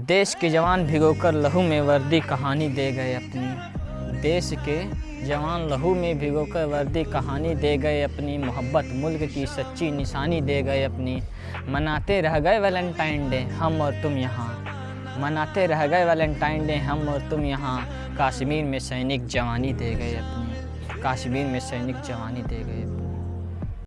देश के जवान भिगोकर लहू में वर्दी कहानी दे गए अपनी। देश के जवान लहू में भिगोकर वर्दी कहानी दे गए अपनी। मोहब्बत मुल्क की सच्ची निशानी दे गए अपनी। मनाते रह गए वैलेंटाइन डे, हम और तुम यहाँ। मनाते रह गए वैलेंटाइन डे, हम और तुम यहाँ। कश्मीर में सैनिक जवानी दे गए अपनी। कश्मीर में सैनिक जवानी दे गए अपनी।